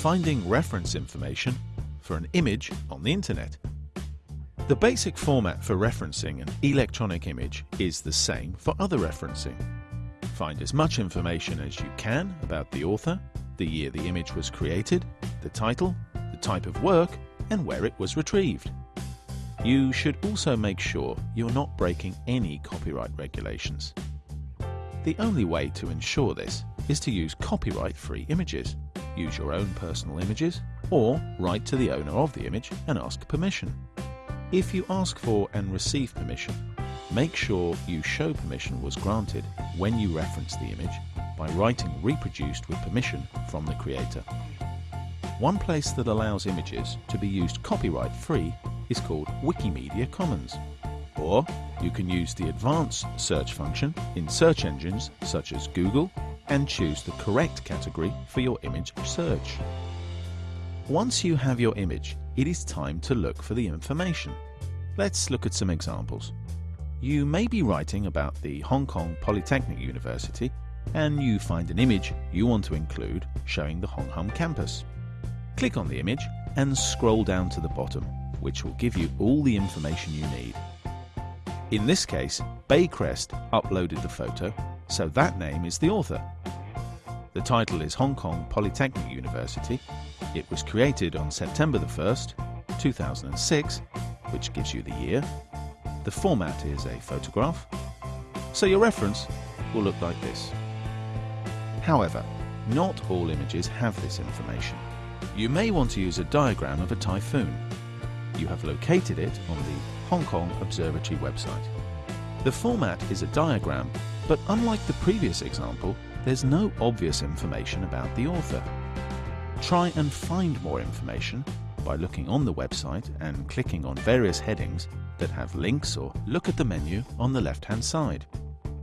finding reference information for an image on the internet. The basic format for referencing an electronic image is the same for other referencing. Find as much information as you can about the author, the year the image was created, the title, the type of work, and where it was retrieved. You should also make sure you're not breaking any copyright regulations. The only way to ensure this is to use copyright-free images. Use your own personal images or write to the owner of the image and ask permission. If you ask for and receive permission, make sure you show permission was granted when you reference the image by writing reproduced with permission from the creator. One place that allows images to be used copyright free is called Wikimedia Commons. Or you can use the advanced search function in search engines such as Google and choose the correct category for your image search. Once you have your image, it is time to look for the information. Let's look at some examples. You may be writing about the Hong Kong Polytechnic University and you find an image you want to include showing the Hong Kong campus. Click on the image and scroll down to the bottom, which will give you all the information you need. In this case, Baycrest uploaded the photo, so that name is the author. The title is Hong Kong Polytechnic University. It was created on September the 1st, 2006, which gives you the year. The format is a photograph, so your reference will look like this. However, not all images have this information. You may want to use a diagram of a typhoon. You have located it on the Hong Kong Observatory website. The format is a diagram, but unlike the previous example, there's no obvious information about the author. Try and find more information by looking on the website and clicking on various headings that have links or look at the menu on the left-hand side.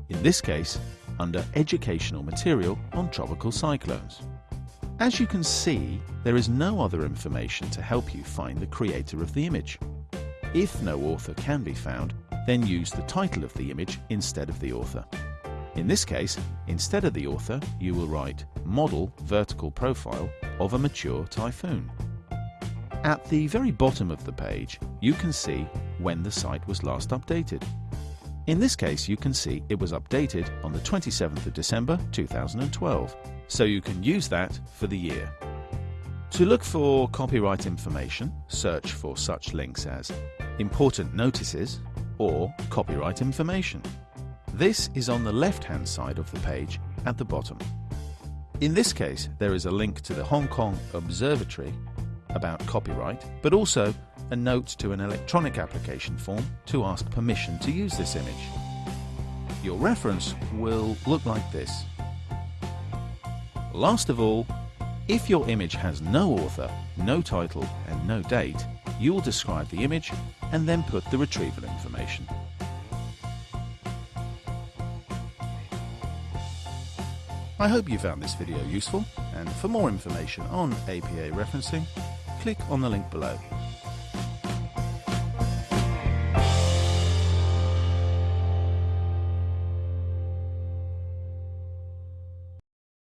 In this case, under Educational Material on Tropical Cyclones. As you can see, there is no other information to help you find the creator of the image. If no author can be found, then use the title of the image instead of the author. In this case, instead of the author, you will write Model Vertical Profile of a Mature Typhoon. At the very bottom of the page, you can see when the site was last updated. In this case, you can see it was updated on the 27th of December 2012, so you can use that for the year. To look for copyright information, search for such links as important notices or copyright information. This is on the left-hand side of the page at the bottom. In this case, there is a link to the Hong Kong Observatory about copyright, but also a note to an electronic application form to ask permission to use this image. Your reference will look like this. Last of all, if your image has no author, no title and no date, you will describe the image and then put the retrieval information. I hope you found this video useful and for more information on APA referencing, click on the link below.